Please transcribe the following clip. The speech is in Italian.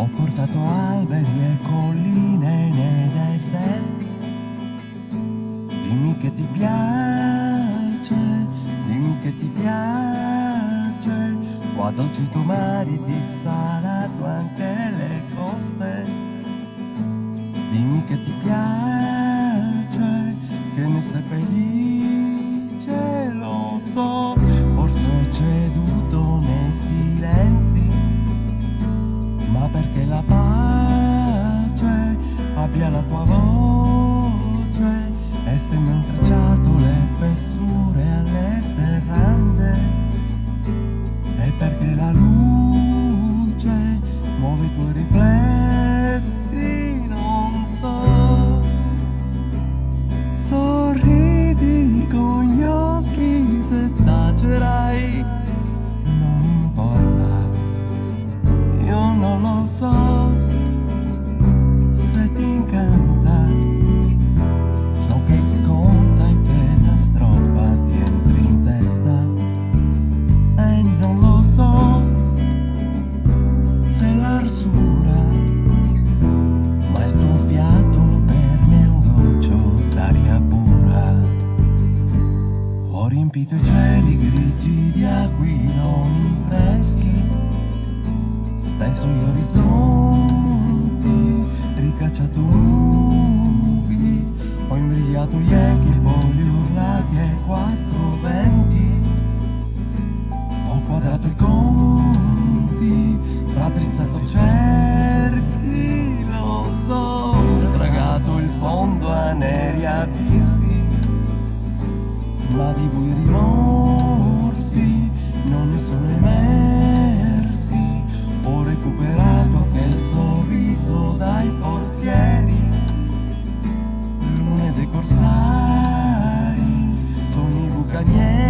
Ho portato alberi e colline nei deserti. Dimmi che ti piace, dimmi che ti piace. Qua dolci tuoi mari ti salato anche le coste. Dimmi che ti piace, che ne sei felice, lo so. ela tua a mão. Riempito i cieli grigi di aquiloni freschi. Steso gli orizzonti, ricacciato nubi, ho imbrigliato gli echi, i voli urlati ai quattro ma di voi rimorsi non ne sono emersi. Ho recuperato anche il sorriso dai portieri. Lune dei corsari, sono i bucanieri.